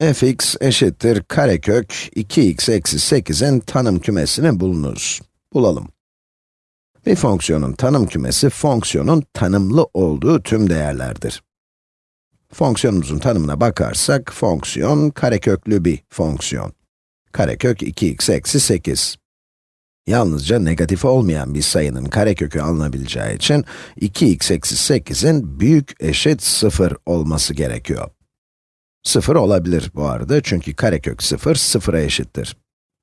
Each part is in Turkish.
fx eşittir karekök 2x eksi 8'in tanım kümesini bulunuz. Bulalım. Bir fonksiyonun tanım kümesi, fonksiyonun tanımlı olduğu tüm değerlerdir. Fonksiyonumuzun tanımına bakarsak, fonksiyon kareköklü bir fonksiyon. Karekök 2x eksi 8. Yalnızca negatif olmayan bir sayının karekökü alınabileceği için 2x eksi 8'in büyük eşit 0 olması gerekiyor. 0 olabilir bu arada çünkü karekök 0, 0'a eşittir.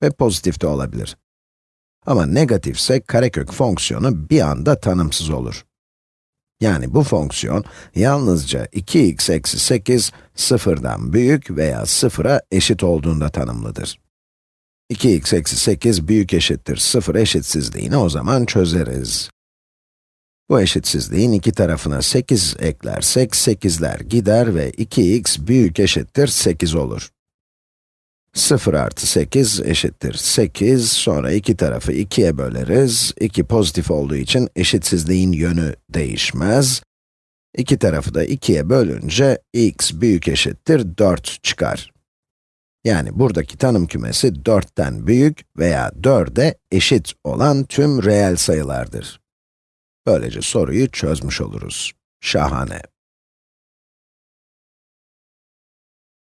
Ve pozitif de olabilir. Ama negatifse karekök fonksiyonu bir anda tanımsız olur. Yani bu fonksiyon yalnızca 2x eksi 8, 0'dan büyük veya 0'a eşit olduğunda tanımlıdır. 2x eksi 8 büyük eşittir 0 eşitsizliğini o zaman çözeriz. Bu eşitsizliğin iki tarafına 8 eklersek 8'ler gider ve 2x büyük eşittir 8 olur. 0 artı 8 eşittir 8, sonra iki tarafı 2'ye böleriz. 2 pozitif olduğu için eşitsizliğin yönü değişmez. İki tarafı da 2'ye bölünce x büyük eşittir 4 çıkar. Yani buradaki tanım kümesi 4'ten büyük veya 4'e eşit olan tüm reel sayılardır. Böylece soruyu çözmüş oluruz. Şahane.